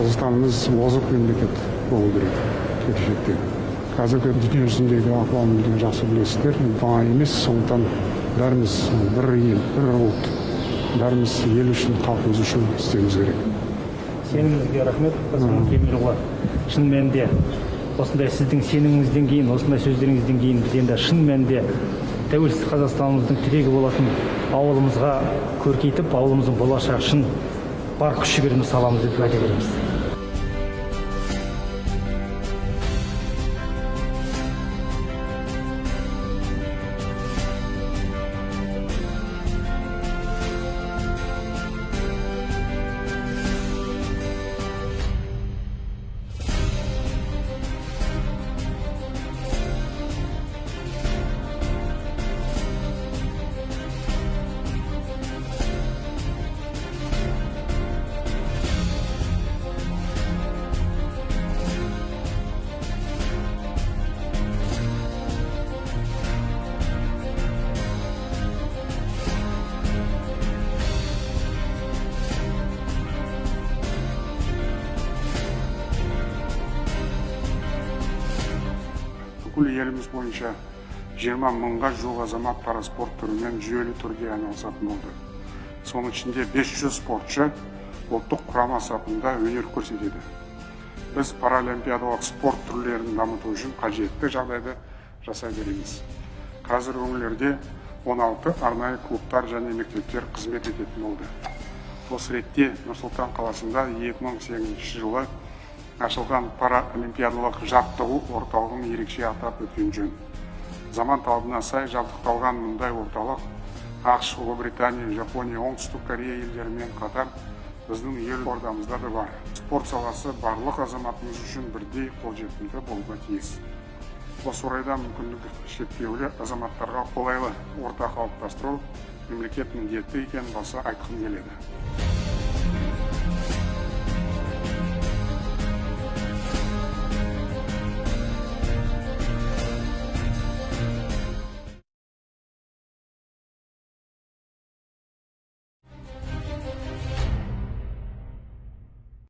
қазақстанымыз озық мемлекет болу керек келешекте. Қазіргі дүние жүзіндегі ахуалды жақсы білесіздер. Оңай емес сондықтан бәріміз бір ел бір ұлт бәріміз ел үшін халқымыз үшін істеуіміз керек. Сеніміңізге рахмет қасым кемелұлы. Шын мәнінде осындай сіздің сеніміңізден кейін осындай сөздеріңізден кейін біз енді шын мәнінде тәуелсіз қазақстанымыздың тірегі болатын ауылымызға көркейтіп ауылымыздың болашағы үшін бар күш жігерімізді саламыз деп уәде береміз. Бүкіл еліміз бойынша 20 мыңға жуық азамат параспорт түрімен жүйелі түрде айналысатын болды. Соның ішінде 500 спортшы ұлттық құрама сапында өнер көрсетеді. Біз паралимпиадалық спорт түрлерін дамыту үшін қажетті жағдайды жасай береміз. Қазір өңірлерде 16 арнайы клубтар және мектептер қызмет ететін болды. Осы ретте нұр сұлтан қаласында 2008 жылы ашылған паралимпиадалық жаттығу орталығын ерекше атап өткен жөн. Заман талабына сай жабдықталған мұндай орталық ақш ұлыбритания жапония оңтүстік корея елдерімен қатар біздің елордамызда да бар. Спорт саласы барлық азаматымыз үшін бірдей қолжетімді болуға тиіс. Осы орайда мүмкіндігі шектеулі азаматтарға қолайлы орта қалыптастыру мемлекет міндеті екенін баса айтқым келеді.